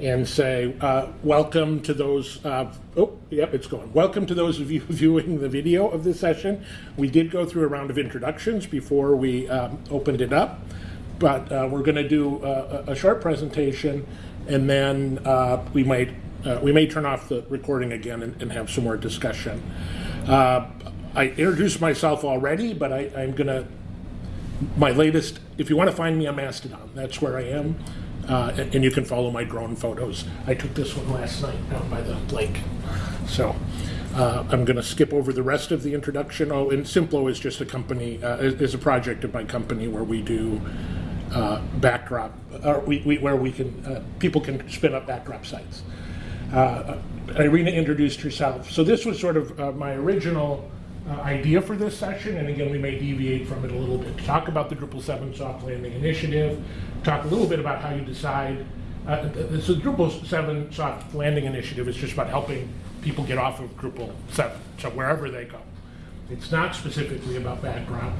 and say, uh, welcome to those, uh, oh, yep, it's going. Welcome to those of you viewing the video of this session. We did go through a round of introductions before we um, opened it up, but uh, we're going to do a, a short presentation and then uh, we might uh, we may turn off the recording again and, and have some more discussion. Uh, I introduced myself already, but I, I'm going to my latest, if you want to find me on Mastodon, that's where I am. Uh, and, you can follow my drone photos. I took this one last night down by the lake. So uh, I'm going to skip over the rest of the introduction. Oh, and Simplo is just a company, uh, is, a project of my company where we do uh, backdrop, or we, we, where we can, uh, people can spin up backdrop sites. Uh, Irina introduced herself. So this was sort of uh, my original uh, idea for this session, and again, we may deviate from it a little bit. Talk about the Drupal 7 soft landing initiative, talk a little bit about how you decide. Uh, so the Drupal 7 soft landing initiative is just about helping people get off of Drupal 7, so wherever they go. It's not specifically about backdrop,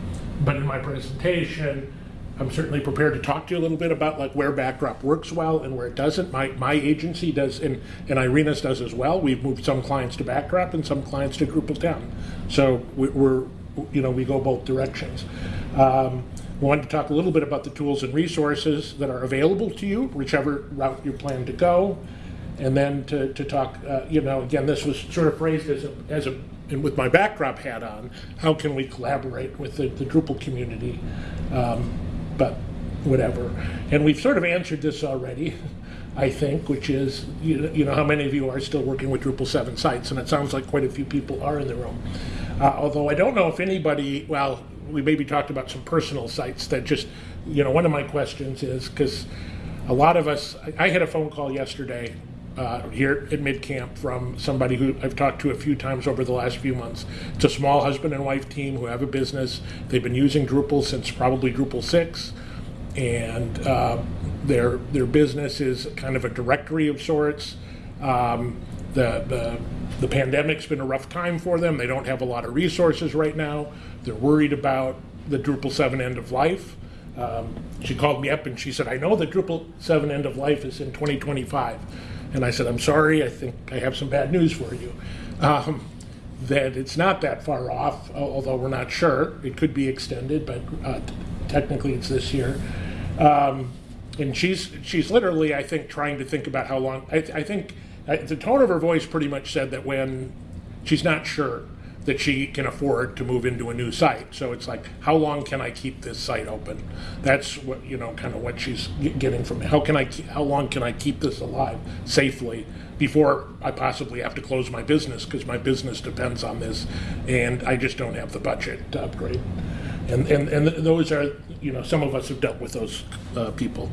but in my presentation, I'm certainly prepared to talk to you a little bit about like where backdrop works well and where it doesn't. My my agency does, and and Irina's does as well. We've moved some clients to backdrop and some clients to Drupal 10. So we, we're you know we go both directions. Um, wanted to talk a little bit about the tools and resources that are available to you, whichever route you plan to go, and then to, to talk, uh, you know, again, this was sort of phrased as a, as a and with my backdrop hat on, how can we collaborate with the, the Drupal community? Um, but whatever. And we've sort of answered this already, I think, which is, you know, you know, how many of you are still working with Drupal 7 sites? And it sounds like quite a few people are in the room. Uh, although I don't know if anybody, well, we maybe talked about some personal sites that just, you know, one of my questions is, because a lot of us, I, I had a phone call yesterday uh, here at MidCamp from somebody who I've talked to a few times over the last few months. It's a small husband and wife team who have a business. They've been using Drupal since probably Drupal 6, and uh, their their business is kind of a directory of sorts. Um, the, the the pandemic's been a rough time for them. They don't have a lot of resources right now. They're worried about the Drupal 7 end of life. Um, she called me up and she said, I know the Drupal 7 end of life is in 2025. And I said, I'm sorry, I think I have some bad news for you. Um, that it's not that far off, although we're not sure. It could be extended, but uh, technically it's this year. Um, and she's she's literally, I think, trying to think about how long. I, I think uh, the tone of her voice pretty much said that when she's not sure that she can afford to move into a new site. So it's like, how long can I keep this site open? That's what you know, kind of what she's getting from me. How can I? How long can I keep this alive safely before I possibly have to close my business because my business depends on this, and I just don't have the budget to upgrade. And and and those are you know, some of us have dealt with those uh, people.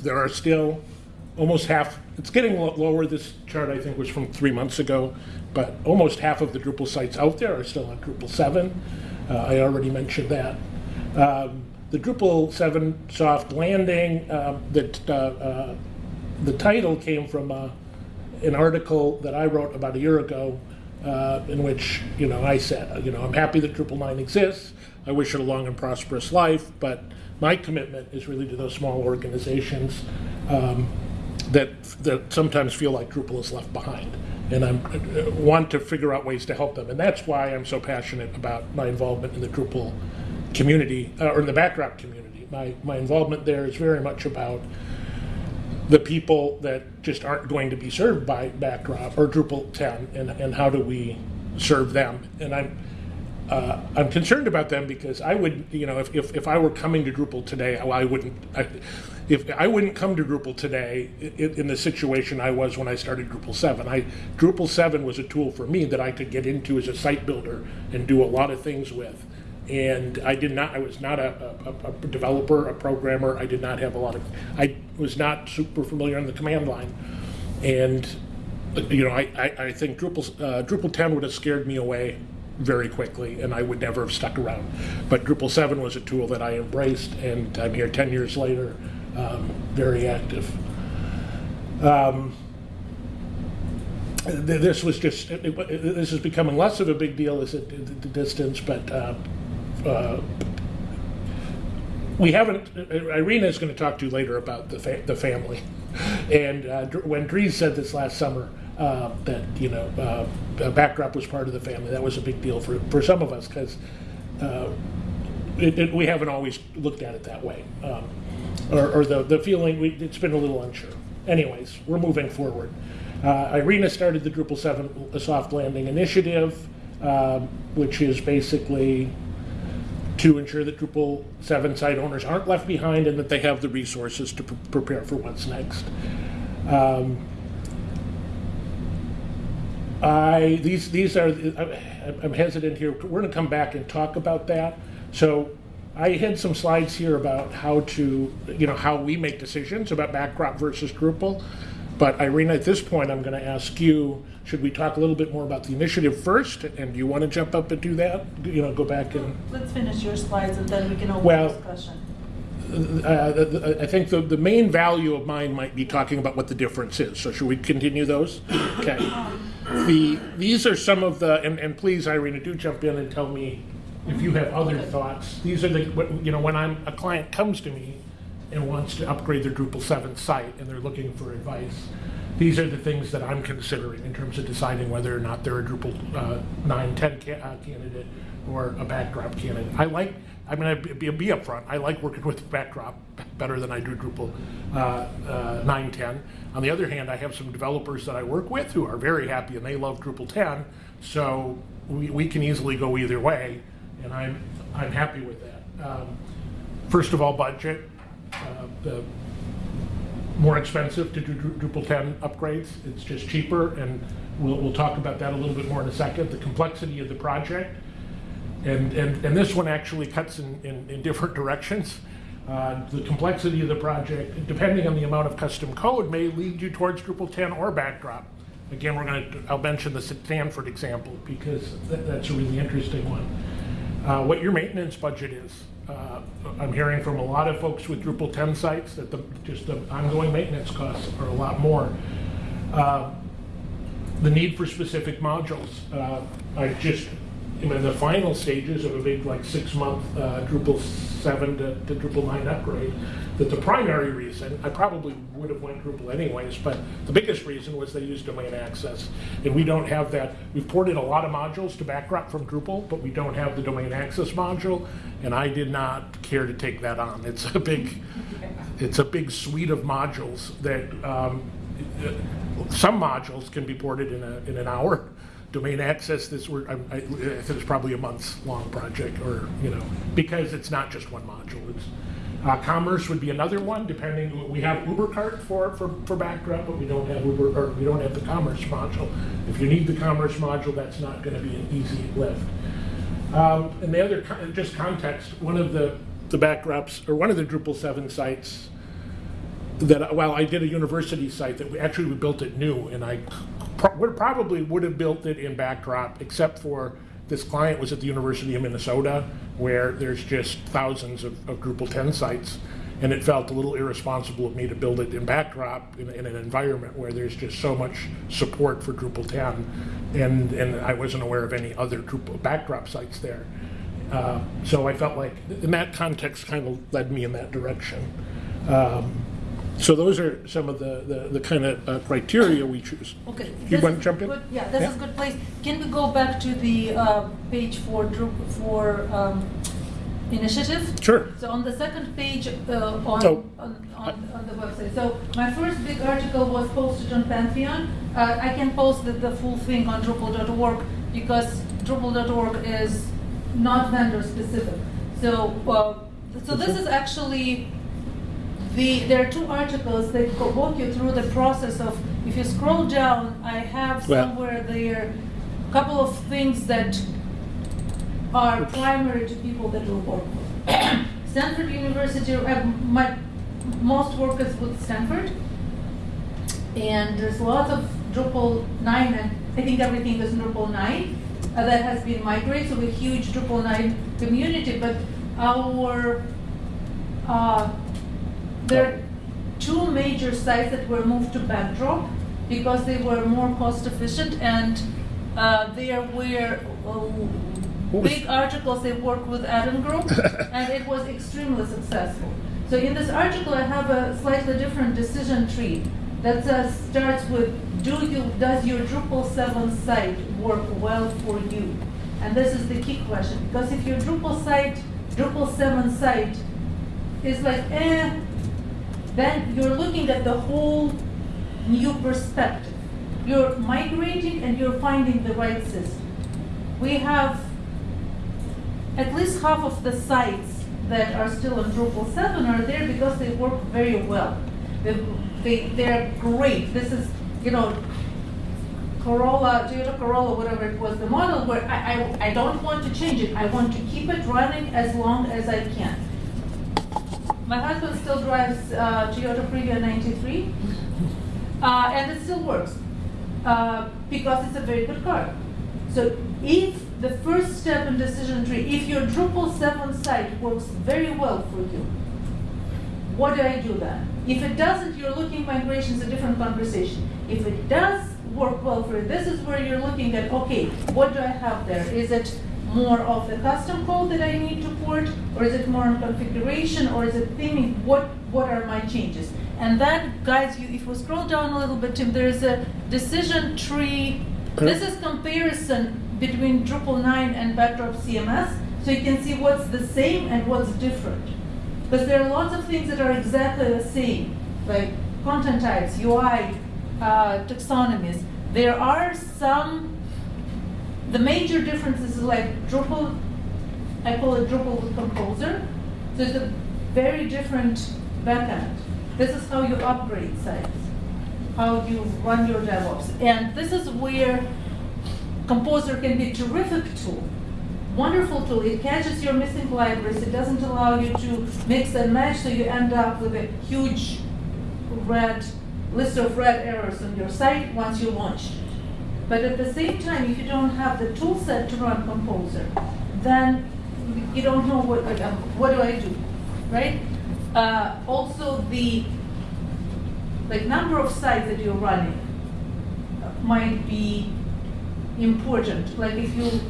There are still almost half. It's getting lower. This chart I think was from three months ago but almost half of the Drupal sites out there are still on Drupal 7. Uh, I already mentioned that. Um, the Drupal 7 soft landing, um, that uh, uh, the title came from uh, an article that I wrote about a year ago uh, in which, you know, I said, you know, I'm happy that Drupal 9 exists. I wish it a long and prosperous life, but my commitment is really to those small organizations um, that, that sometimes feel like Drupal is left behind and I uh, want to figure out ways to help them. And that's why I'm so passionate about my involvement in the Drupal community, uh, or in the backdrop community. My, my involvement there is very much about the people that just aren't going to be served by backdrop or Drupal 10, and, and how do we serve them. And I'm, uh, I'm concerned about them because I would, you know, if, if, if I were coming to Drupal today, I wouldn't, I, if I wouldn't come to Drupal today in, the situation I was when I started Drupal 7. I Drupal 7 was a tool for me that I could get into as a site builder and do a lot of things with. And I did not, I was not a, a, a developer, a programmer. I did not have a lot of, I was not super familiar on the command line. And, you know, I, I, I think Drupal, uh, Drupal 10 would have scared me away very quickly and I would never have stuck around. But Drupal 7 was a tool that I embraced and I'm here 10 years later um, very active. Um, this was just, it, it, this is becoming less of a big deal as it, the distance, but uh, uh, we haven't, Irina is going to talk to you later about the, fa the family. And uh, when Dries said this last summer, uh, that, you know, uh, uh, backdrop was part of the family, that was a big deal for, for some of us, because it, we haven't always looked at it that way. Um, or, or the, the feeling, we, it's been a little unsure. Anyways, we're moving forward. Uh, Irina started the Drupal 7 soft landing initiative, um, which is basically to ensure that Drupal 7 site owners aren't left behind and that they have the resources to pre- prepare for what's next. Um, I, these, these are, I'm hesitant here, we're gonna come back and talk about that. So I had some slides here about how to, you know, how we make decisions about backdrop versus Drupal. But Irina, at this point, I'm gonna ask you, should we talk a little bit more about the initiative first? And do you wanna jump up and do that? You know, go back and, Let's finish your slides and then we can open Well- discussion. uh, the- the- I think the, the main value of mine might be talking about what the difference is. So should we continue those? Okay. Um, the, these are some of the, and, and please, Irina, do jump in and tell me if you have other thoughts. These are the, you know, when I'm, a client comes to me and wants to upgrade their Drupal 7 site and they're looking for advice, these are the things that I'm considering in terms of deciding whether or not they're a Drupal uh, 9, 10 ca- uh, candidate or a backdrop candidate. I like, I mean, I'd be, be upfront, I like working with backdrop better than I do Drupal uh, uh, 9, 10. On the other hand, I have some developers that I work with who are very happy and they love Drupal 10, so we, we can easily go either way, and I'm, I'm happy with that. Um, First of all, budget. Uh, The more expensive to do Drupal 10 upgrades. It's just cheaper, and we'll, we'll talk about that a little bit more in a second. The complexity of the project, and, and, and this one actually cuts in, in, in different directions. Uh, the complexity of the project, depending on the amount of custom code, may lead you towards Drupal 10 or Backdrop. Again, we're going to, I'll mention the Stanford example because that, that's a really interesting one. Uh, what your maintenance budget is. Uh, I'm hearing from a lot of folks with Drupal 10 sites that the, just the ongoing maintenance costs are a lot more. Uh, the need for specific modules. Uh, I just, In the final stages of a big, like, six-month uh, Drupal 7 to to Drupal 9 upgrade, that the primary reason, I probably would have went Drupal anyways, but the biggest reason was they used domain access. And we don't have that, we've ported a lot of modules to Backdrop from Drupal, but we don't have the domain access module, and I did not care to take that on. It's a big, it's a big suite of modules that, um, some modules can be ported in a, in an hour. Domain access, this, were, I, I, I think it's probably a month's long project, or, you know, because it's not just one module. It's, uh, commerce would be another one, depending, we have UberCart for, for, for backdrop, but we don't have Uber, or we don't have the commerce module. If you need the commerce module, that's not gonna be an easy lift. Um, and the other, co- just context, one of the, the backdrops, or one of the Drupal 7 sites that, well, I did a university site that we, actually we built it new, and I pro- would, probably would have built it in backdrop, except for this client was at the University of Minnesota, where there's just thousands of, of Drupal 10 sites, and it felt a little irresponsible of me to build it in backdrop in, in an environment where there's just so much support for Drupal 10, and, and I wasn't aware of any other Drupal backdrop sites there. Uh, so I felt like, in that context, kind of led me in that direction. Um, so those are some of the, the, the kind of uh, criteria we choose. Okay. You want to jump in? good- Yeah, this Yeah. is a good place. Can we go back to the uh, page for Drupal, for um, initiative? Sure. So on the second page uh, on, So- on, on, on the website. So my first big article was posted on Pantheon. Uh, I can post the, the full thing on Drupal.org because Drupal.org is not vendor specific. So uh, so this is actually the there are two articles that go, walk you through the process of if you scroll down, I have Well- somewhere there a couple of things that are primary to people that we work with. Stanford University, uh, my, most work is with Stanford. And there's lots of Drupal 9, and I think everything is Drupal 9 uh, that has been migrated, so a huge Drupal 9 community. But our, uh, there are two major sites that were moved to Backdrop because they were more cost efficient and uh, there were uh, big articles they worked with Adam Group and it was extremely successful. So in this article I have a slightly different decision tree. that uh, starts with, do you, does your Drupal 7 site work well for you? And this is the key question, because if your Drupal site, Drupal 7 site is like, eh, then you're looking at the whole new perspective. You're migrating and you're finding the right system. We have at least half of the sites that are still on Drupal 7 are there because they work very well. They, they, they're great. This is, you know, Corolla, Toyota Corolla, whatever it was, the model where I, I, I don't want to change it. I want to keep it running as long as I can. My husband still drives uh, Toyota Previa 93, uh, and it still works uh, because it's a very good car. So if the first step in decision tree, if your Drupal 7 site works very well for you, what do I do then? If it doesn't, you're looking migration is a different conversation. If it does work well for you, this is where you're looking at, okay, what do I have there? Is it more of the custom code that I need to port, or is it more on configuration, or is it theming? What, what are my changes? And that guides you, if we scroll down a little bit, Tim, there's a decision tree. This is comparison between Drupal 9 and Backdrop CMS, so you can see what's the same and what's different. Because there are lots of things that are exactly the same, like content types, UI, uh, taxonomies. There are some, the major difference is like Drupal, I call it Drupal with Composer. So it's a very different backend. This is how you upgrade sites, how you run your DevOps. And this is where Composer can be a terrific tool wonderful tool. It catches your missing libraries. It doesn't allow you to mix and match, so you end up with a huge red list of red errors on your site once you launch. But at the same time, if you don't have the tool set to run Composer, then you don't know what, what do I do, right? Uh, also, the like number of sites that you're running might be important. Like if you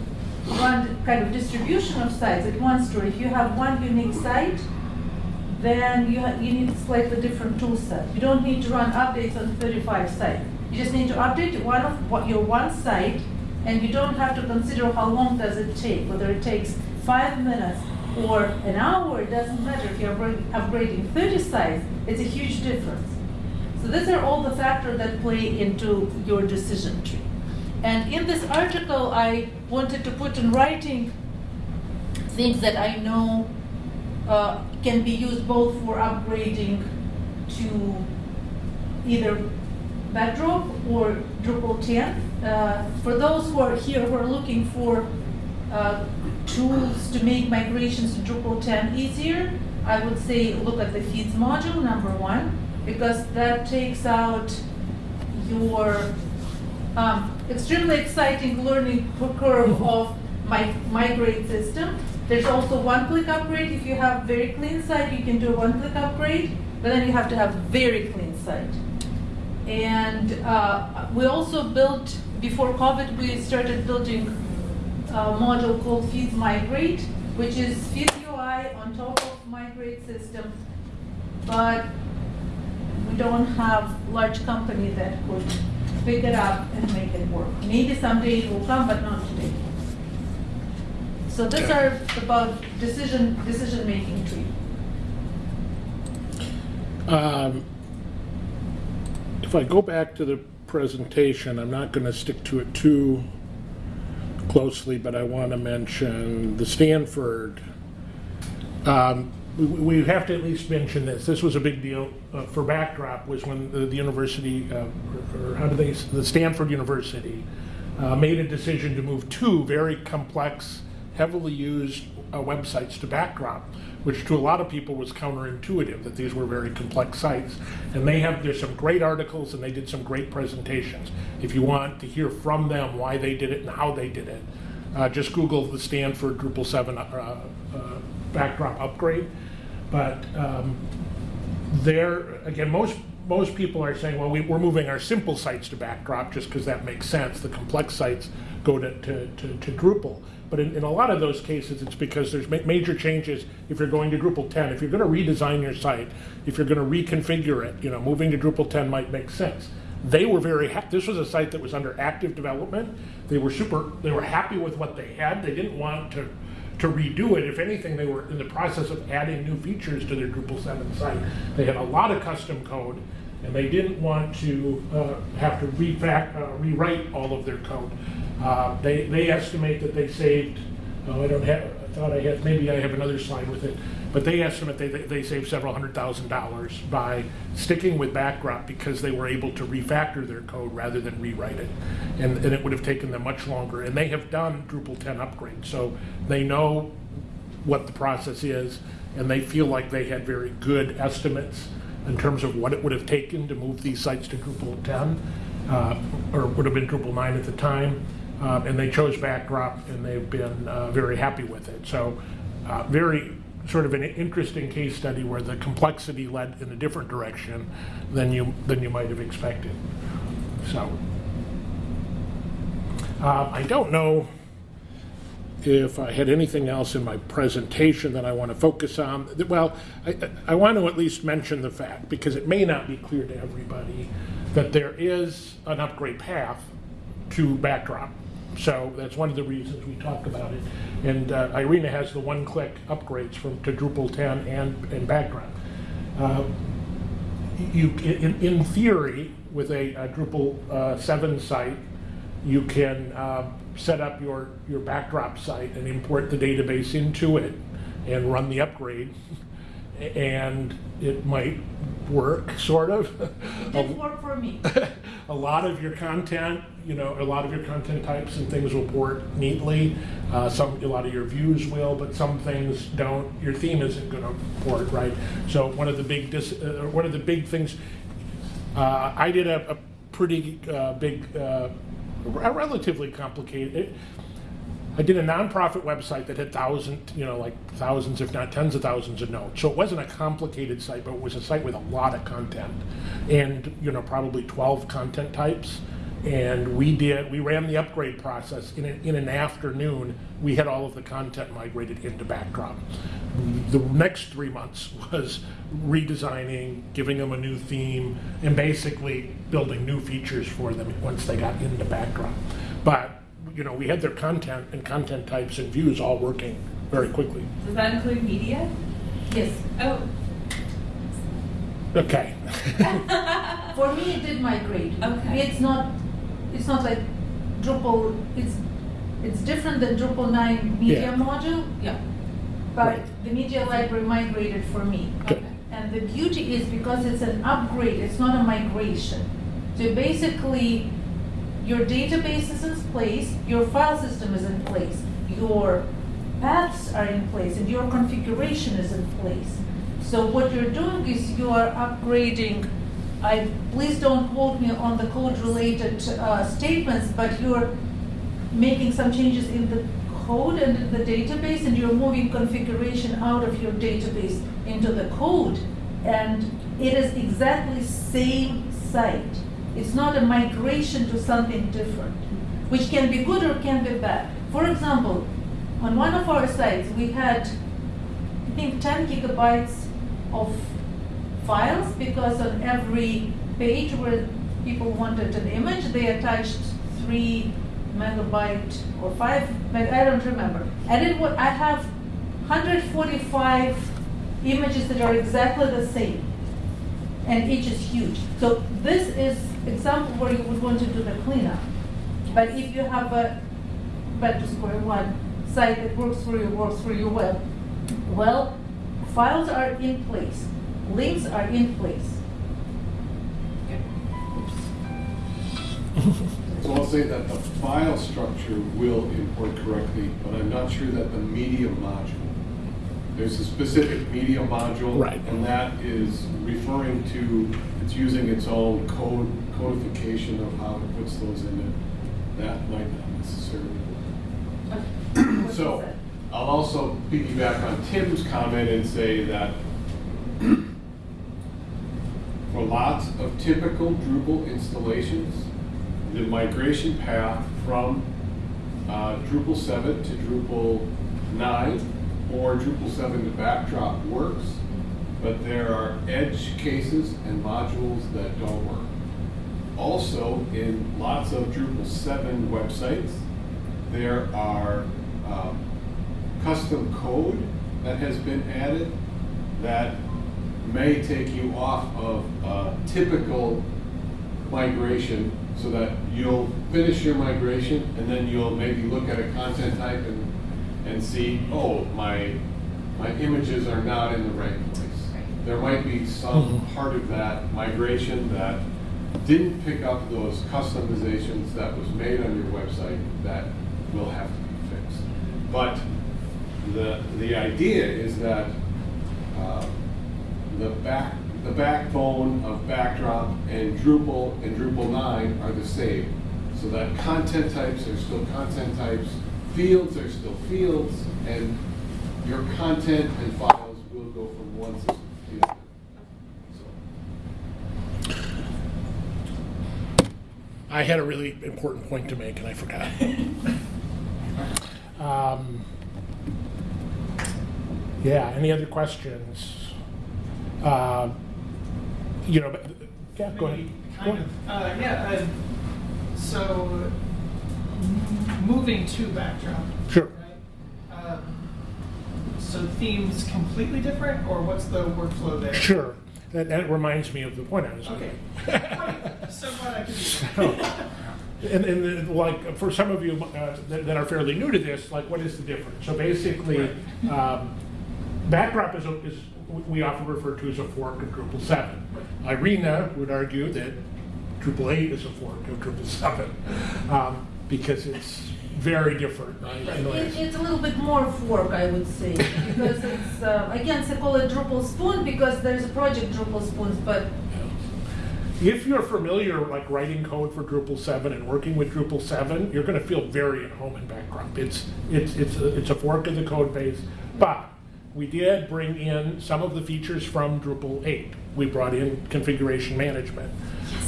run kind of distribution of sites at one store. If you have one unique site, then you, you need slightly different tool set. You don't need to run updates on 35 sites. You just need to update one of what, your one site, and you don't have to consider how long does it take, whether it takes five minutes or an hour, it doesn't matter. If you're upgrading 30 sites, it's a huge difference. So these are all the factors that play into your decision tree. And in this article, I wanted to put in writing things that I know uh, can be used both for upgrading to either Backdrop or Drupal 10. Uh, for those who are here who are looking for uh, tools to make migrations to Drupal 10 easier, I would say look at the feeds module, number one, because that takes out your um, extremely exciting learning curve of my migrate system. There's also one-click upgrade. If you have very clean site, you can do a one-click upgrade, but then you have to have very clean site. And uh, we also built, before COVID, we started building a module called Feeds Migrate, which is Feeds UI on top of Migrate system, but we don't have large company that could pick it up and make it work. Maybe someday it will come, but not today. So these are about decision decision making tree. Um, If I go back to the presentation, I'm not going to stick to it too closely, but I want to mention the Stanford. Um, we, we have to at least mention this. This was a big deal uh, for Backdrop was when the, the university, uh, or, how do they, the Stanford University, uh, made a decision to move two very complex, heavily used uh, websites to Backdrop, which to a lot of people was counterintuitive that these were very complex sites. And they have, there's some great articles and they did some great presentations. If you want to hear from them why they did it and how they did it, uh, just Google the Stanford Drupal 7 uh, uh, backdrop upgrade. But um, there, again, most most people are saying, well, we, we're moving our simple sites to backdrop just because that makes sense. The complex sites go to, to, to, to Drupal. But in, in a lot of those cases, it's because there's ma- major changes if you're going to Drupal 10. If you're going to redesign your site, if you're going to reconfigure it, you know, moving to Drupal 10 might make sense. They were very happy. This was a site that was under active development. They were super, they were happy with what they had. They didn't want to to redo it. If anything, they were in the process of adding new features to their Drupal 7 site. They had a lot of custom code, and they didn't want to uh, have to uh, rewrite all of their code. Uh, they, they estimate that they saved, oh, I don't have, I thought I had, maybe I have another slide with it, but they estimate they, they saved several hundred thousand dollars by sticking with Backdrop because they were able to refactor their code rather than rewrite it. And, and it would have taken them much longer. And they have done Drupal 10 upgrades, so they know what the process is, and they feel like they had very good estimates in terms of what it would have taken to move these sites to Drupal 10, uh, or would have been Drupal 9 at the time. Uh, and they chose Backdrop, and they've been uh, very happy with it. So, uh, very sort of an interesting case study where the complexity led in a different direction than you than you might have expected. So, uh, I don't know if I had anything else in my presentation that I want to focus on. Well, I, I want to at least mention the fact, because it may not be clear to everybody, that there is an upgrade path to Backdrop. So that's one of the reasons we talk about it. And uh, Irina has the one-click upgrades from to Drupal 10 and, and Backdrop. Uh, you, in, in theory, with a, a Drupal uh, 7 site, you can uh, set up your, your backdrop site and import the database into it and run the upgrade. And it might work, sort of. It did work for me. a lot of your content, you know, a lot of your content types and things will port neatly. Uh, some, a lot of your views will, but some things don't. Your theme isn't going to port right. So one of the big, dis, uh, one of the big things, uh, I did a, a pretty uh, big, uh, a relatively complicated. I did a nonprofit website that had thousands, you know, like thousands, if not tens of thousands of nodes. So it wasn't a complicated site, but it was a site with a lot of content and, you know, probably 12 content types. And we did, we ran the upgrade process in an, in an afternoon. We had all of the content migrated into Backdrop. The next three months was redesigning, giving them a new theme, and basically building new features for them once they got into Backdrop. But you know, we had their content and content types and views all working very quickly. Does that include media? Yes. Oh, Okay. For me, it did migrate. Okay. It's not, it's not like Drupal, it's, it's different than Drupal 9 media Yeah. module. Yeah. But Right. the media library migrated for me. Good. And the beauty is because it's an upgrade, it's not a migration. So basically, your database is in place, your file system is in place, your paths are in place, and your configuration is in place. So what you're doing is you are upgrading, I, please don't quote me on the code-related uh, statements, but you're making some changes in the code and the database, and you're moving configuration out of your database into the code. And it is exactly same site. It's not a migration to something different, which can be good or can be bad. For example, on one of our sites, we had, I think, 10 gigabytes of files because on every page where people wanted an image, they attached three megabyte or five, meg- I don't remember. I did what, I have 145 images that are exactly the same, and each is huge. So this is example where you would want to do the cleanup. But if you have a, back to square one, site that works for you, works for you well, well, files are in place, links are in place. So I'll say that the file structure will import correctly, but I'm not sure that the media module. There's a specific media module. Right. And that is referring to, it's using its own code, codification of how it puts those in it. That might not necessarily. What is So that? I'll also piggyback on Tim's comment and say that for lots of typical Drupal installations, the migration path from uh, Drupal 7 to Drupal 9 or Drupal 7 to Backdrop works, but there are edge cases and modules that don't work. Also, in lots of Drupal 7 websites, there are um, custom code that has been added that may take you off of a typical migration so that you'll finish your migration and then you'll maybe look at a content type and, and see, oh, my, my images are not in the right place. There might be some Mhm. part of that migration that didn't pick up those customizations that was made on your website that will have to be fixed. But the, the idea is that uh, the back, the backbone of Backdrop and Drupal and Drupal 9 are the same. So that content types are still content types, fields are still fields, and your content and files will go from one system to the other. I had a really important point to make and I forgot. Um, Yeah, any other questions? Uh, You know, yeah, go ahead. Go ahead. of, uh, yeah, uh, so, moving to backdrop. Sure. right? Um, So themes completely different, or what's the workflow there? Sure. That, that reminds me of the point I was Okay. making. So glad I could do. And, and like, for some of you uh, that that are fairly new to this, like, what is the difference? So basically, um, Backdrop is, a- is, we often refer to as a fork of Drupal 7. Irina would argue that Drupal 8 is a fork of Drupal 7, um, because it's very different, right? in the ways. It, it's a little bit more fork, I would say, because it's, uh, again, they call it Drupal Spoon because there's a project Drupal Spoons, but If you're familiar, like writing code for Drupal 7 and working with Drupal 7, you're going to feel very at home in Backdrop. It's, it's, it's, a, it's a fork of the code base, but we did bring in some of the features from Drupal 8. We brought in configuration management.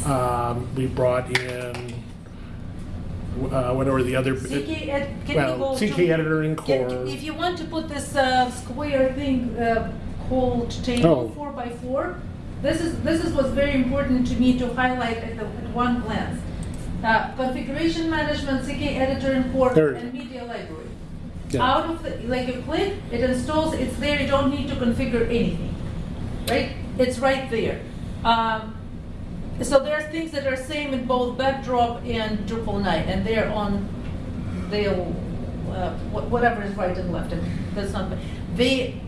Um, we brought in, uh, what are the other? CK, ed- Well, CK to- editor in Can- core. If you want to put this uh, square thing uh, called table Oh. four by four, this is, this is what's very important to me to highlight at, the, at one glance. Uh, configuration management, CK editor in core, There and media library. Yeah. Out of the, like you click, it installs, it's there, you don't need to configure anything, right? It's right there. Um, so there are things that are same in both Backdrop and Drupal 9, and they're on, they'll, uh, whatever is right and left, and that's not, they,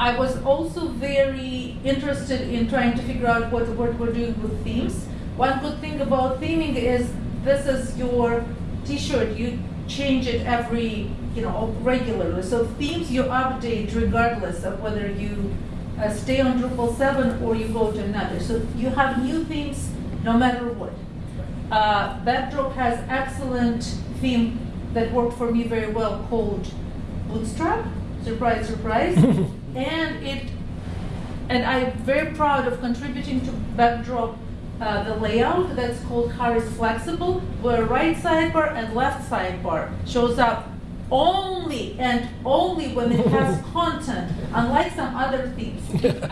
I was also very interested in trying to figure out what, what we're doing with themes. One good thing about theming is this is your t-shirt, you change it every, you know, regularly. So themes you update regardless of whether you uh, stay on Drupal 7 or you go to another. So you have new themes no matter what. Uh, Backdrop has excellent theme that worked for me very well called Bootstrap. Surprise, surprise. and it, and I'm very proud of contributing to Backdrop uh, the layout that's called Harris Flexible, where right sidebar and left sidebar shows up only and only when it has content, unlike some other things.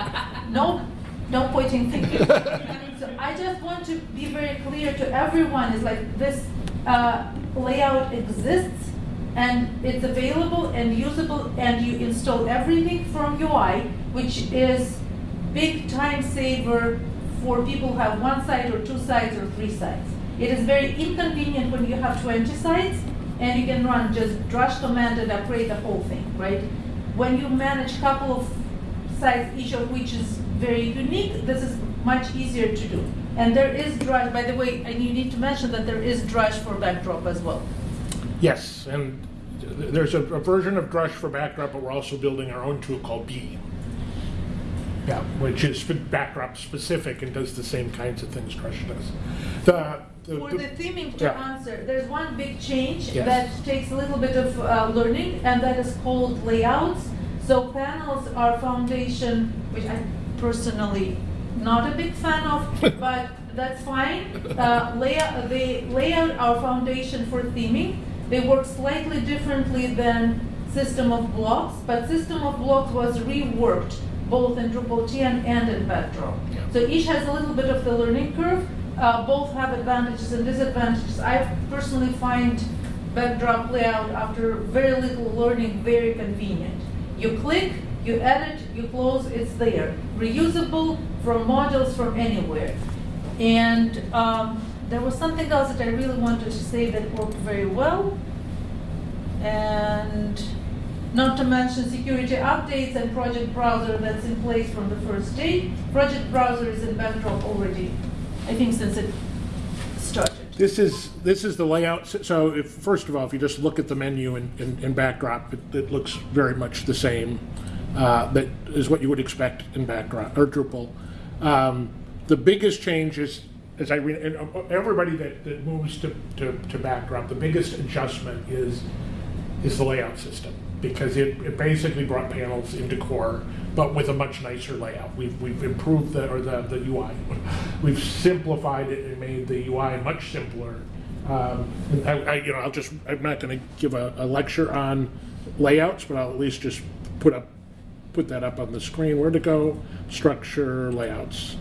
No, no pointing fingers. So I just want to be very clear to everyone, is like this uh, layout exists and it's available and usable and you install everything from UI, which is big time saver for people who have one site or two sites or three sites. It is very inconvenient when you have 20 sites and you can run just drush command and upgrade the whole thing, right? When you manage a couple of sites, each of which is very unique, this is much easier to do. And there is drush, by the way, and you need to mention that there is drush for backdrop as well. Yes, and there's a, a version of Drush for Backdrop, but we're also building our own tool called Bee. Yeah, which is Backdrop specific and does the same kinds of things Drush does. The, the, For the theming to Yeah. answer, there's one big change Yes. that takes a little bit of uh, learning, and that is called layouts. So panels are foundation, which I personally not a big fan of, but that's fine. Uh, layout, they lay out our foundation for theming. They work slightly differently than System of Blocks, but System of Blocks was reworked both in Drupal 10 and in Backdrop. Yeah. So each has a little bit of the learning curve. Uh, both have advantages and disadvantages. I personally find Backdrop layout after very little learning very convenient. You click, you edit, you close, it's there. Reusable from modules from anywhere. And um, there was something else that I really wanted to say that worked very well. And not to mention security updates and project browser that's in place from the first day. Project browser is in Backdrop already, I think since it started. This is, this is the layout, So- if, first of all, if you just look at the menu in, in, in backdrop, it, it looks very much the same. Uh, that is what you would expect in backdrop, or Drupal. Um, the biggest change is, as I read, everybody that, that moves to, to, to backdrop, the biggest adjustment is, is the layout system. Because it, it basically brought panels into core, but with a much nicer layout. We've, we've improved the, or the, the UI. We've simplified it and made the UI much simpler. Um, I, I, you know, I'll just, I'm not gonna give a, a lecture on layouts, but I'll at least just put up, put that up on the screen. Where to go? Structure, layouts.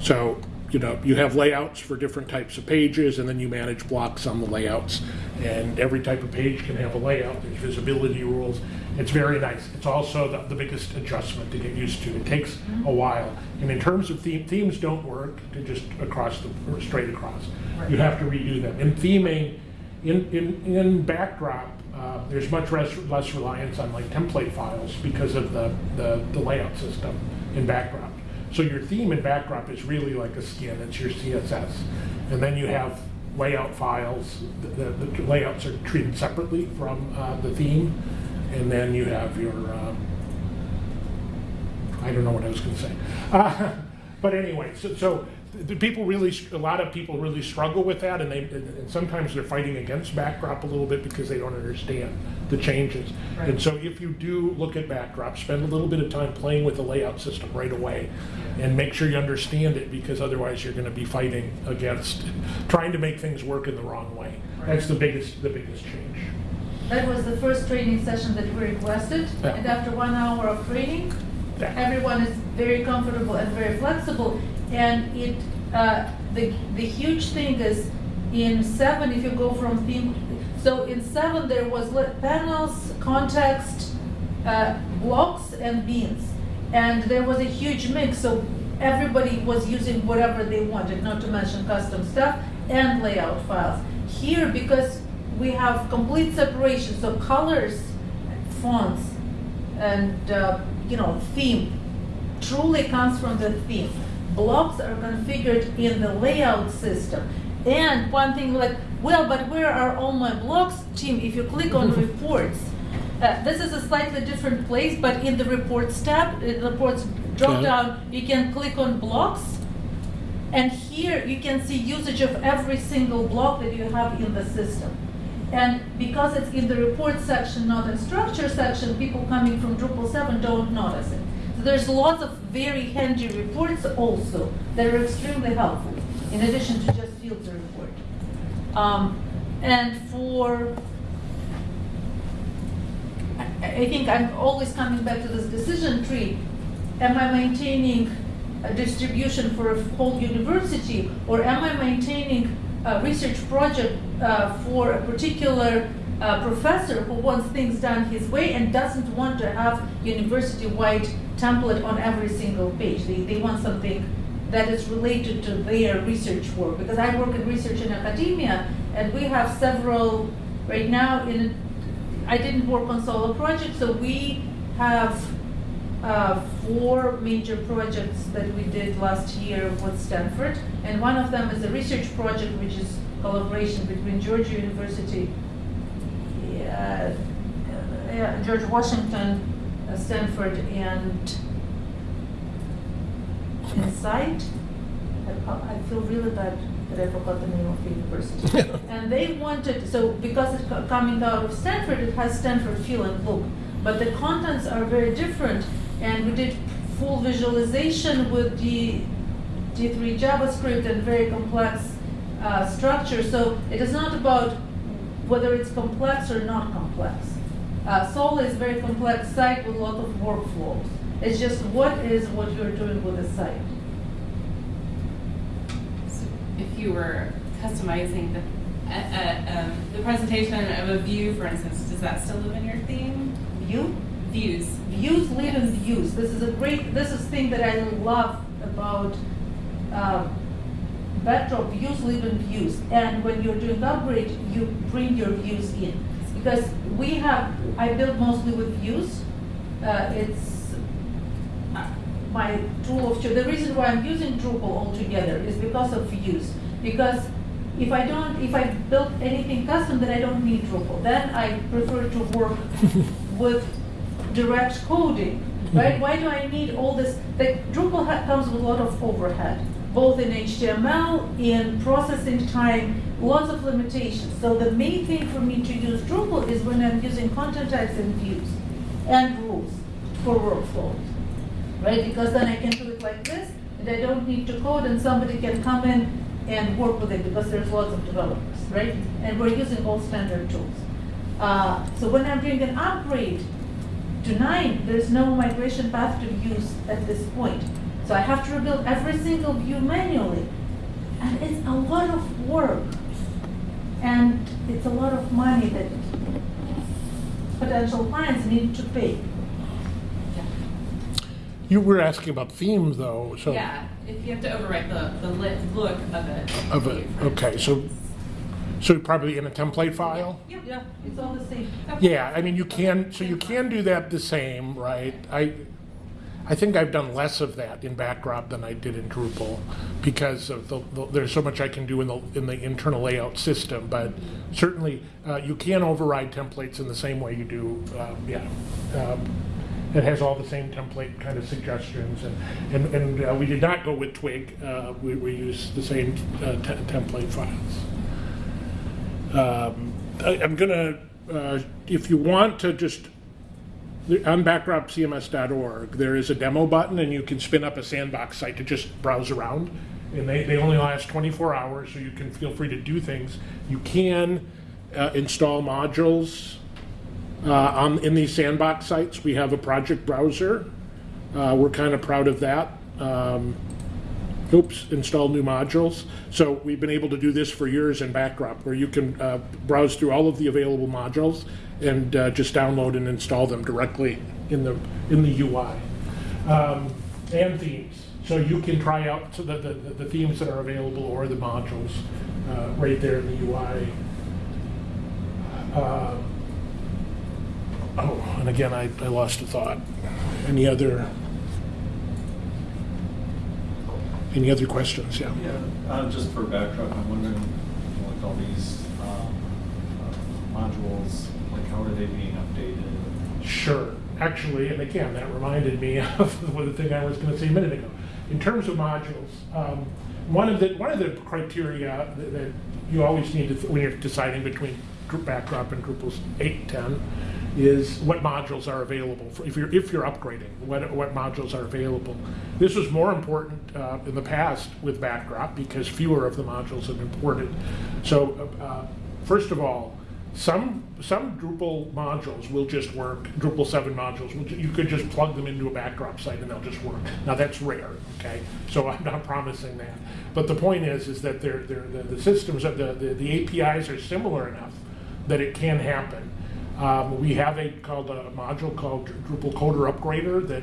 So, you know, you have layouts for different types of pages, and then you manage blocks on the layouts. And every type of page can have a layout, there's visibility rules. It's very nice. It's also the, the biggest adjustment to get used to. It takes a while. And in terms of theme, themes don't work to just across the, or straight across. You have to redo them. In theming, in, in, in backdrop, uh, there's much less, less reliance on like template files because of the, the, the layout system in backdrop. So your theme and backdrop is really like a skin, it's your CSS. And then you have layout files, the, the, the layouts are treated separately from uh, the theme. And then you have your, um, I don't know what I was to say. Uh, but anyway, so, so the people really, a lot of people really struggle with that, and they, and sometimes they're fighting against backdrop a little bit because they don't understand the changes. Right. And so if you do look at backdrop, spend a little bit of time playing with the layout system right away, and make sure you understand it because otherwise you're going to be fighting against trying to make things work in the wrong way. Right. That's the biggest, the biggest change. That was the first training session that we requested, Yeah. and after one hour of training, Yeah. everyone is very comfortable and very flexible. And it, uh, the, the huge thing is, in seven, if you go from theme, so in seven, there was panels, context, uh, blocks, and beans. And there was a huge mix, so everybody was using whatever they wanted, not to mention custom stuff and layout files. Here, because we have complete separation, so colors, fonts, and, uh, you know, theme truly comes from the theme. Blocks are configured in the layout system. And one thing like, well, but where are all my blocks? Tim, if you click on reports, uh, this is a slightly different place, but in the reports tab, in the reports drop down, you can click on blocks. And here you can see usage of every single block that you have in the system. And because it's in the report section, not in structure section, people coming from Drupal 7 don't notice it. There's lots of very handy reports also that are extremely helpful, in addition to just filter report. Um, and for, I, I think I'm always coming back to this decision tree. Am I maintaining a distribution for a whole university, or am I maintaining a research project uh, for a particular uh, professor who wants things done his way and doesn't want to have university-wide template on every single page? They, they want something that is related to their research work. Because I work in research in academia, and we have several, right now, in, I didn't work on solo projects, so we have uh, four major projects that we did last year with Stanford. And one of them is a research project, which is collaboration between Georgia University, uh, uh, George Washington, Stanford, and Insight. I, I feel really bad that I forgot the name of the university. and they wanted, so because it's coming out of Stanford, it has Stanford feel and look. But the contents are very different, and we did full visualization with the D3 JavaScript and very complex uh, structure. So it is not about whether it's complex or not complex. Uh, is a very complex site with a lot of workflows. It's just what is what you're doing with the site. So If you were customizing the, uh, uh, um, the presentation of a view, for instance, does that still live in your theme? View? Views. Views live in views. This is a great, this is thing that I love about Backdrop. Views live in views. And when you're doing upgrade, you bring your views in. Because we have, I build mostly with views. Uh, it's uh, my tool of choice. The reason why I'm using Drupal altogether is because of views. Because if I don't, if I build anything custom, then I don't need Drupal. Then I prefer to work with direct coding, right? Why do I need all this? Like Drupal comes with a lot of overhead, both in HTML, in processing time, lots of limitations. So the main thing for me to use Drupal is when I'm using content types and views and rules for workflows, right? Because then I can do it like this, and I don't need to code, and somebody can come in and work with it because there's lots of developers, right? And we're using all standard tools. Uh, so when I'm doing an upgrade to nine, there's no migration path to use at this point. So I have to rebuild every single view manually. And it's a lot of work. And it's a lot of money that potential clients need to pay. You were asking about themes though, so. Yeah, if you have to overwrite the, the lit look of it. Of it, okay, so, so probably in a template file? Yeah. Yeah, it's all the same. Yeah, I mean, you can, so you can do that the same, right? I, I think I've done less of that in Backdrop than I did in Drupal because of the, the- there's so much I can do in the, in the internal layout system. But certainly, uh, you can override templates in the same way you do, um, yeah. Um, It has all the same template kind of suggestions and, and, and uh, we did not go with Twig. Uh, we, we used the same uh, te- template files. Um, I, I'm gonna, uh, if you want to just, on backdropcms.org, there is a demo button and you can spin up a sandbox site to just browse around. And they, they only last 24 hours, so you can feel free to do things. You can uh, install modules uh, on, in these sandbox sites. We have a project browser. Uh, we're kind of proud of that. Um, oops, install new modules. So we've been able to do this for years in Backdrop, where you can uh, browse through all of the available modules and uh, just download and install them directly in the in the UI. Um, and themes. So you can try out the, the, the themes that are available or the modules uh, right there in the UI. Uh, oh, and again, I, I lost a thought. Any other any other questions? Yeah. Yeah, uh, just for backdrop, I'm wondering, like all these, um, uh, modules, like how are they being updated? Sure. Actually, and again, that reminded me of the thing I was going to say a minute ago. In terms of modules, um, one of the one of the criteria that, that you always need to when you're deciding between Backdrop and Drupal's 8, 10 is what modules are available for, if you're if you're upgrading. What what modules are available? This was more important uh, in the past with Backdrop because fewer of the modules have been ported. So, uh, first of all, some some Drupal modules will just work. Drupal seven modules, will you could just plug them into a backdrop site and they'll just work. Now that's rare, okay? So I'm not promising that. But the point is, is that they're, they're, the, the systems of the, the the APIs are similar enough that it can happen. Um, we have a called a module called Drupal Coder Upgrader that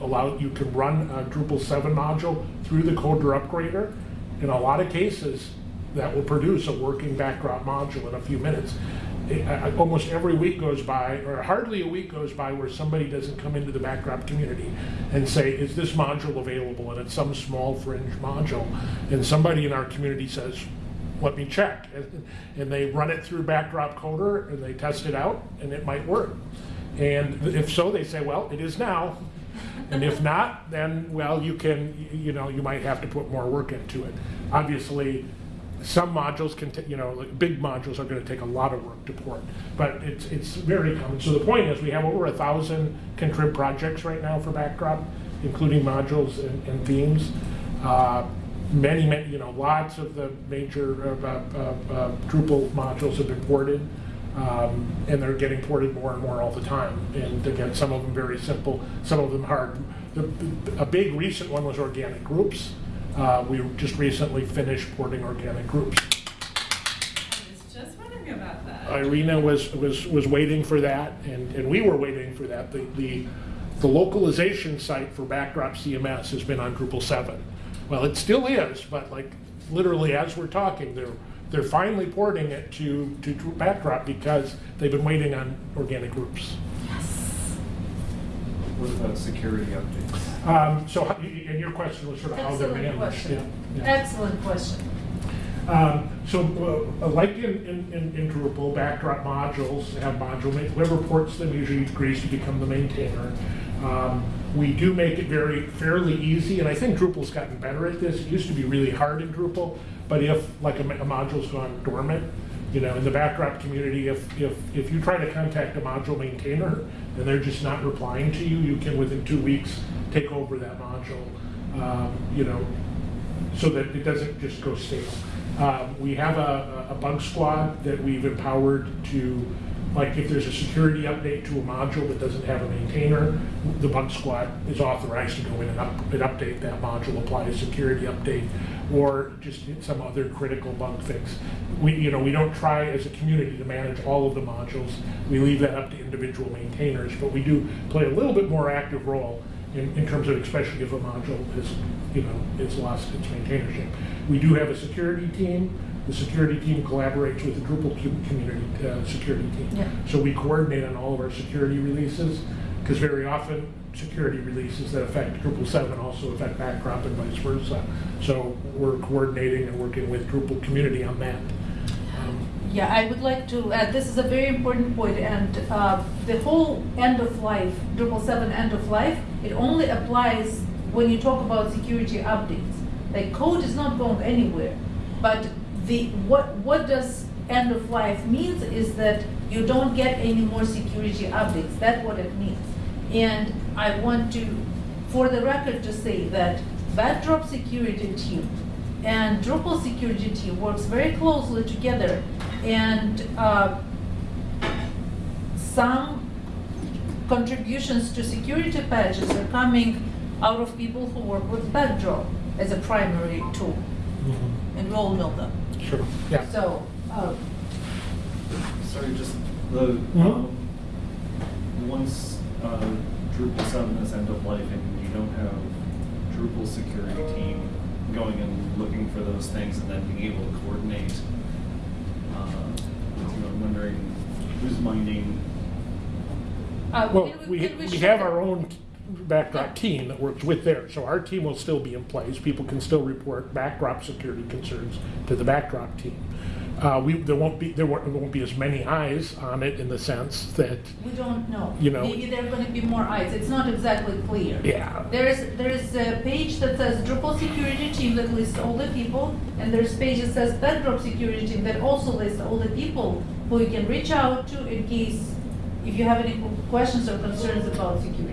allow you can run a Drupal seven module through the Coder Upgrader. In a lot of cases, that will produce a working backdrop module in a few minutes. It- Almost every week goes by, or hardly a week goes by where somebody doesn't come into the backdrop community and say, is this module available? And it's some small fringe module. And somebody in our community says, let me check. And- And they run it through Backdrop Coder and they test it out and it might work. And if so, they say, well, it is now. And if not, then, well, you can, you know, you might have to put more work into it. Obviously, some modules can, you know, like big modules are gonna take a lot of work to port, but it's, it's very common. So the point is, we have over a thousand contrib projects right now for Backdrop, including modules and, and themes. Uh, many, many, you know, lots of the major uh, uh, uh, Drupal modules have been ported, um, and they're getting ported more and more all the time. And again, some of them very simple, some of them hard. The, a big recent one was organic groups. Uh, we just recently finished porting organic groups. I was just wondering about that. Irina was, was, was waiting for that, and, and we were waiting for that. The, the, the localization site for Backdrop CMS has been on Drupal 7. Well, it still is, but like literally as we're talking, they're, they're finally porting it to, to Backdrop because they've been waiting on organic groups. Yes. What about security updates? Um, so, and your question was sort of how they're Excellent managed. question. yeah, yeah. Excellent question. Um, So, uh, like in, in, in- in Drupal, backdrop modules have module, ma- whoever ports them usually agrees to become the maintainer. Um, We do make it very fairly easy, and I think Drupal's gotten better at this. It used to be really hard in Drupal, but if, like, a a module's gone dormant, you know, in the backdrop community, if, if, if you try to contact a module maintainer and they're just not replying to you, you can, within two weeks, take over that module. Um, You know, so that it doesn't just go stale. Um, We have a, a bug squad that we've empowered to, like, if there's a security update to a module that doesn't have a maintainer, the bug squad is authorized to go in and up, and update that module, apply a security update, or just some other critical bug fix. We, you know, we don't try as a community to manage all of the modules. We leave that up to individual maintainers, but we do play a little bit more active role in, in terms of especially if a module is, you know, is lost its maintainership. We do have a security team. The security team collaborates with the Drupal community uh, security team. Yeah. So we coordinate on all of our security releases, because very often security releases that affect Drupal 7 also affect Backdrop and vice versa. So we're coordinating and working with Drupal community on that. Um, Yeah, I would like to add, this is a very important point, and uh, the whole end of life, Drupal 7 end of life, it only applies when you talk about security updates. Like, code is not going anywhere, but the, what, what does end of life means is that you don't get any more security updates, that's what it means. And I want to, for the record, to say that Backdrop security team and Drupal security team works very closely together, and uh, some contributions to security patches are coming out of people who work with Backdrop as a primary tool, and we all know them. Sure, yeah. So, uh, Sorry, just the, Mhm. um, once, uh, Drupal seven is end of life and you don't have Drupal security team going and looking for those things and then being able to coordinate, uh, with you, I'm wondering who's minding, uh, Well, can we, can we have our own backdrop team that works with theirs, so our team will still be in place. People can still report backdrop security concerns to the backdrop team. Uh, we, there won't be, there won't, there won't be as many eyes on it in the sense that, We don't know. You know- Maybe there are gonna be more eyes, it's not exactly clear. yeah. There is, there is a page that says Drupal security team that lists all the people, and there's a page that says Backdrop security team that also lists all the people who you can reach out to in case, if you have any questions or concerns about security.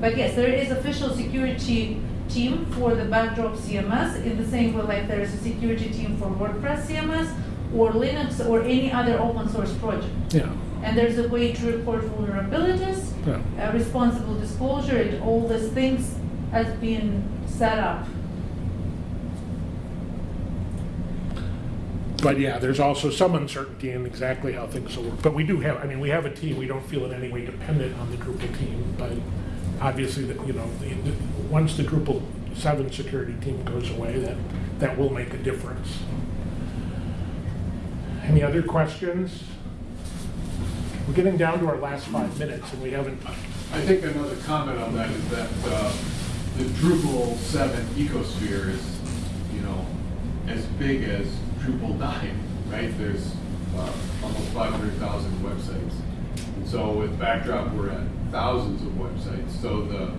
But yes, there is official security team for the Backdrop CMS in the same way like there is a security team for WordPress CMS or Linux or any other open source project. Yeah, And there's a way to report vulnerabilities, yeah. uh, responsible disclosure, and all these things has been set up. But yeah, there's also some uncertainty in exactly how things will work. But we do have, I mean, we have a team, we don't feel in any way dependent on the Drupal team, but obviously, that you know, the, the, once the Drupal seven security team goes away, that, that will make a difference. Any other questions? We're getting down to our last five minutes and we haven't, I think another comment on that is that uh, the Drupal 7 ecosphere is, you know, as big as Drupal 9, right? There's uh, almost 500,000 websites. And so with Backdrop, we're at thousands of websites. So the,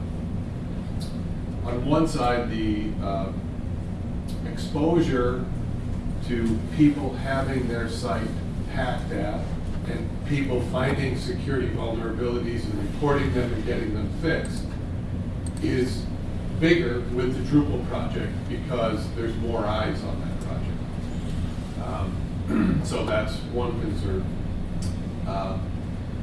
on one side, the uh, exposure to people having their site hacked at and people finding security vulnerabilities and reporting them and getting them fixed is bigger with the Drupal project because there's more eyes on that project. Um, So that's one concern. Um,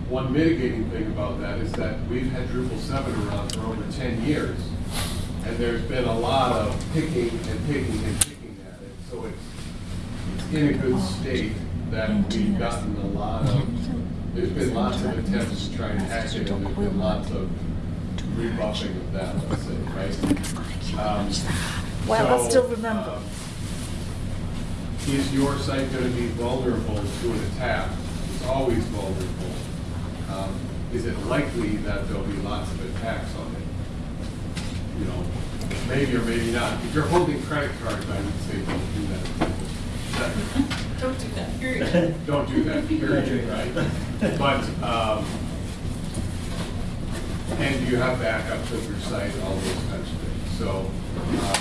One mitigating thing about that is that we've had Drupal seven around for over ten years, and there's been a lot of picking and picking and picking at it. So it's, it's in a good state that we've gotten a lot of, there's been lots of attempts to try and hack it, and there's been lots of rebuffing of that, let's say, right? Um, Well, I still remember. um, Is your site gonna be vulnerable to an attack? It's always vulnerable. Um, Is it likely that there'll be lots of attacks on it? You know, maybe or maybe not. If you're holding credit cards, I would say don't do that. That- Don't do that, period. Don't do that, period, right? But, um, and you have backups of your site, all those kinds of things. So, um,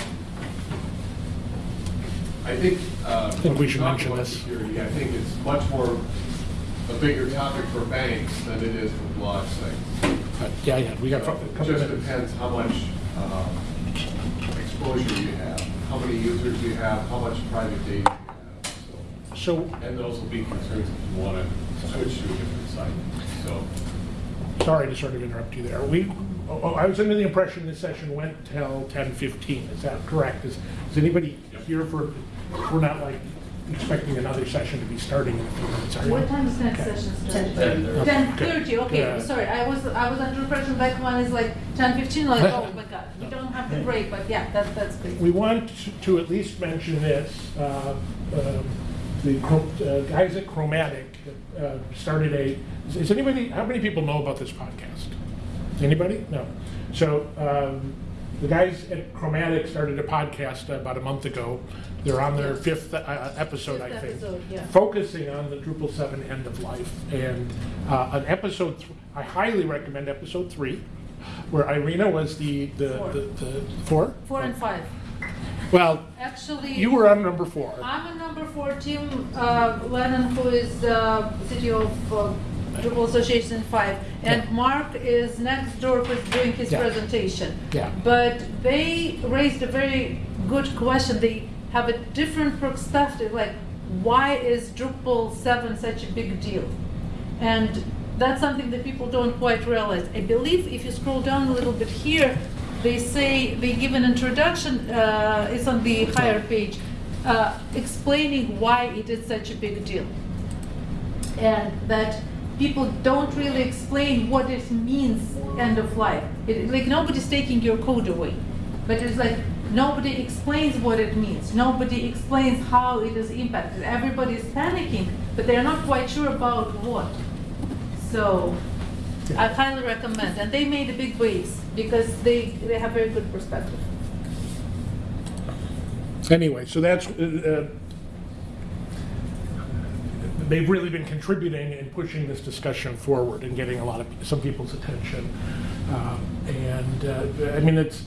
I think, uh. think we should talk mention about this. Security, I think it's much more, a bigger topic for banks than it is for blog sites. But, Yeah, yeah, we got a So It just depends how much um, exposure you have, how many users you have, how much private data you have, so. So, And those will be concerns if you want to switch to a different site, so. sorry to sort of interrupt you there. We, oh, oh, I was under the impression this session went till ten fifteen, is that correct? Is, is anybody here for, we're not like expecting another session to be starting in a few minutes, are you? What time is next Okay. session starting? Ten. Ten thirty, okay, Yeah. sorry, I was, I was under impression that one is like ten fifteen, like, oh my god, we don't have to break, but yeah, that, that's great. We want to at least mention this. uh, um, The uh, guys at Chromatic uh, started a, is anybody, how many people know about this podcast? Anybody? No. So um, the guys at Chromatic started a podcast about a month ago. They're on their fifth uh, episode, I think. episode, yeah. Focusing on the Drupal 7 end of life. And uh, an episode, th- I highly recommend episode three, where Irina was the, the, Four. the, the, four? Four and five. Well, Actually. you were on number four. I'm a number four, Tim uh, Lehnen, who is uh, CTO of uh, Drupal Association five, and Yeah. Mark is next door who's doing his Yeah. presentation. Yeah. But they raised a very good question. They have a different perspective, like why is Drupal seven such a big deal? And that's something that people don't quite realize. I believe if you scroll down a little bit here, they say, they give an introduction, uh, it's on the higher page, uh, explaining why it is such a big deal. And that people don't really explain what it means, end of life. It, like nobody's taking your code away, but it's like nobody explains what it means. Nobody explains how it is impacted. Everybody is panicking, but they're not quite sure about what. So I highly recommend, and they made a big waves because they, they have very good perspective. Anyway, so that's, uh, uh, they've really been contributing and pushing this discussion forward and getting a lot of, some people's attention. Um, And, uh, I mean, it's,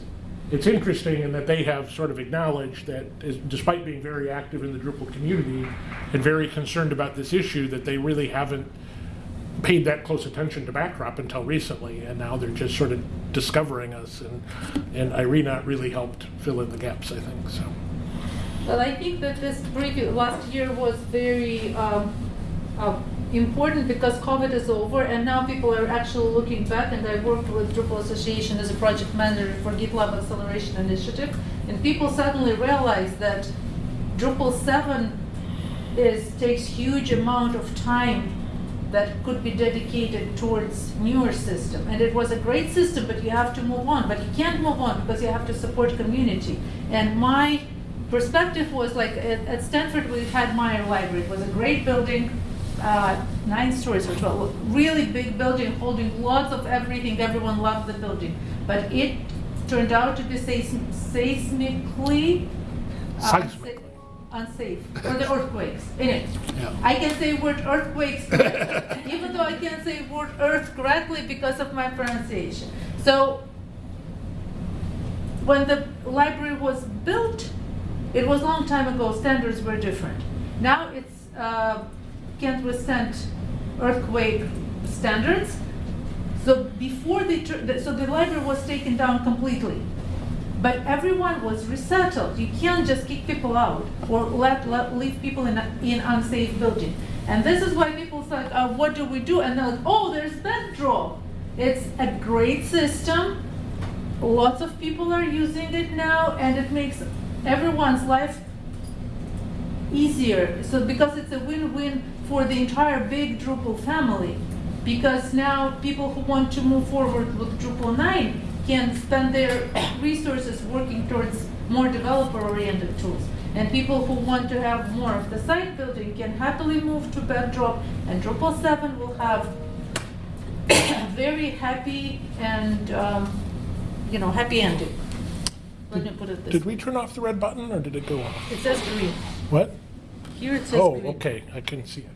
it's interesting in that they have sort of acknowledged that despite being very active in the Drupal community and very concerned about this issue, that they really haven't paid that close attention to Backdrop until recently, and now they're just sort of discovering us, and, and Irina really helped fill in the gaps, I think, so. Well, I think that this previous, last year was very um, uh, important because COVID is over and now people are actually looking back and I worked with Drupal Association as a project manager for GitLab Acceleration Initiative and people suddenly realized that Drupal 7 is, takes huge amount of time that could be dedicated towards newer system. And it was a great system, but you have to move on. But you can't move on because you have to support community. And my perspective was like at, at Stanford we had Meyer Library. It was a great building, uh, nine stories or twelve, really big building holding lots of everything. Everyone loved the building, but it turned out to be seism- seismically uh, unsafe for the earthquakes. Anyway, Yeah. I can say word earthquakes, even though I can't say word earth correctly because of my pronunciation. So when the library was built, it was a long time ago, standards were different. Now it's, uh, can't withstand earthquake standards. So before they, the- so the library was taken down completely. But everyone was resettled. You can't just kick people out or let, let leave people in a, in unsafe building. And this is why people say, uh, what do we do? And they're like, oh, there's Bedrock. It's a great system. Lots of people are using it now, and it makes everyone's life easier. So because it's a win-win for the entire big Drupal family. Because now people who want to move forward with Drupal 9 can spend their resources working towards more developer-oriented tools. And people who want to have more of the site building can happily move to Bedrock, and Drupal 7 will have a very happy and, um, you know, happy ending. Let me put it this Did way. we turn off the red button or did it go off? It says green. What? Here it says Oh, green. okay, I can see it.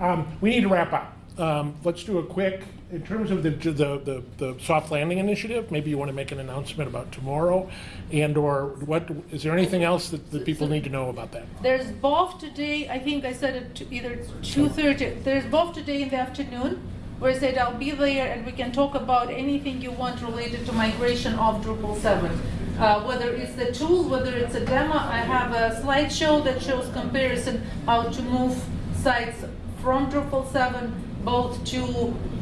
Um, we need to wrap up. Um, let's do a quick, in terms of the, the, the, the soft landing initiative, maybe you want to make an announcement about tomorrow and/or what, is there anything else that the people need to know about that? There's both today, I think I said it to either two thirty, there's both today in the afternoon, where I said I'll be there and we can talk about anything you want related to migration of Drupal seven. Uh, whether it's the tool, whether it's a demo, I have a slideshow that shows comparison how to move sites from Drupal seven both to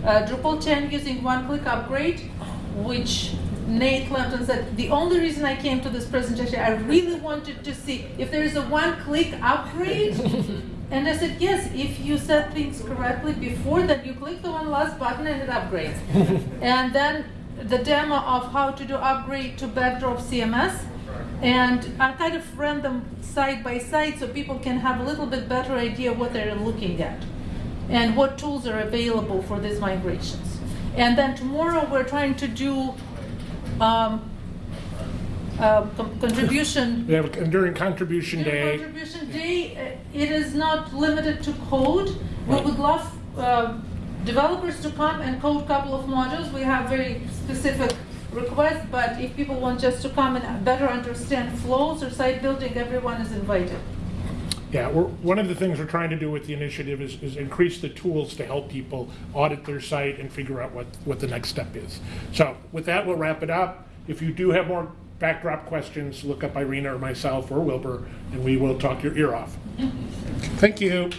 uh, Drupal ten using one-click upgrade, which Nate Lampton said, the only reason I came to this presentation, I really wanted to see if there is a one-click upgrade. And I said, yes, if you set things correctly before that, you click the one last button and it upgrades. And then the demo of how to do upgrade to Backdrop CMS. And I kind of ran them side by side so people can have a little bit better idea what they're looking at and what tools are available for these migrations. And then tomorrow, we're trying to do um, uh, con- contribution. And during contribution During day, Contribution Day, uh, it is not limited to code. We would love uh, developers to come and code a couple of modules. We have very specific requests, but if people want just to come and better understand flows or site building, everyone is invited. yeah, we're, one of the things we're trying to do with the initiative is, is increase the tools to help people audit their site and figure out what, what the next step is. So with that, we'll wrap it up. If you do have more backdrop questions, look up Irina or myself or Wilbur, and we will talk your ear off. Thank you.